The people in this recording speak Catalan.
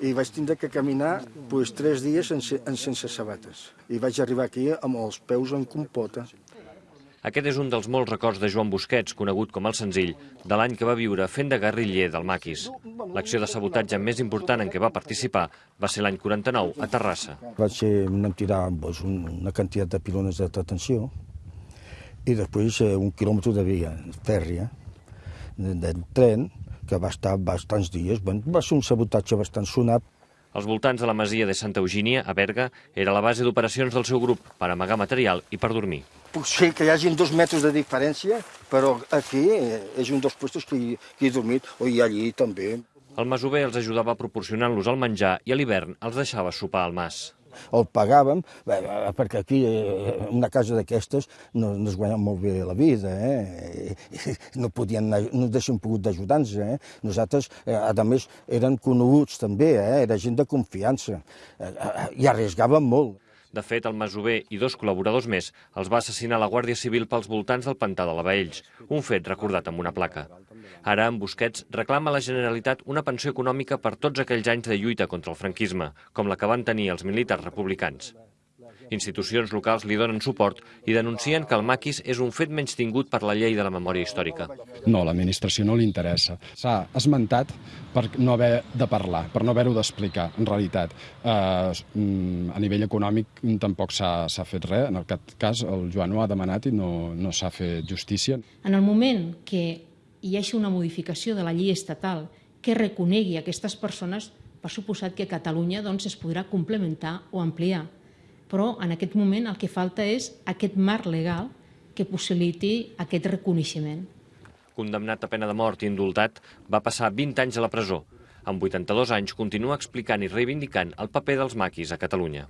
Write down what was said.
i vaig tindre que caminar pues, tres dies sense, sense sabates. I vaig arribar aquí amb els peus en compota. Aquest és un dels molts records de Joan Busquets, conegut com el senzill, de l'any que va viure fent de guerriller del maquis. L'acció de sabotatge més important en què va participar va ser l'any 49, a Terrassa. Vaig ser, anem tirar pues, una quantitat de pilones de detenció i després eh, un quilòmetre de via fèrria, de, de tren, que va estar bastants dies. Va ser un sabotatge bastant sonat, als voltants de la masia de Santa Eugínia, a Berga, era la base d'operacions del seu grup per amagar material i per dormir. Potser que hi hagi dos metres de diferència, però aquí és un dels puestos que hi, que he dormit, o hi allí també. El masover els ajudava proporcionant-los el menjar i a l'hivern els deixava sopar al mas el pagàvem, perquè aquí, eh, una casa d'aquestes, no, no es guanya molt bé la vida, eh? no podien anar, no deixen pogut d'ajudar-nos. Eh? Nosaltres, eh, a més, eren coneguts també, eh? era gent de confiança, i arriesgàvem molt. De fet, el masover i dos col·laboradors més els va assassinar la Guàrdia Civil pels voltants del pantà de la Baells, un fet recordat amb una placa. Ara, en Busquets reclama a la Generalitat una pensió econòmica per tots aquells anys de lluita contra el franquisme, com la que van tenir els militars republicans. Institucions locals li donen suport i denuncien que el maquis és un fet menys tingut per la llei de la memòria històrica. No, l'administració no li interessa. S'ha esmentat per no haver de parlar, per no haver-ho d'explicar. En realitat, eh, a nivell econòmic tampoc s'ha fet res. En aquest cas, el Joan ho ha demanat i no, no s'ha fet justícia. En el moment que hi hagi una modificació de la llei estatal que reconegui aquestes persones, per suposat que Catalunya doncs, es podrà complementar o ampliar però en aquest moment el que falta és aquest marc legal que possibiliti aquest reconeixement. Condemnat a pena de mort i indultat, va passar 20 anys a la presó. Amb 82 anys continua explicant i reivindicant el paper dels maquis a Catalunya.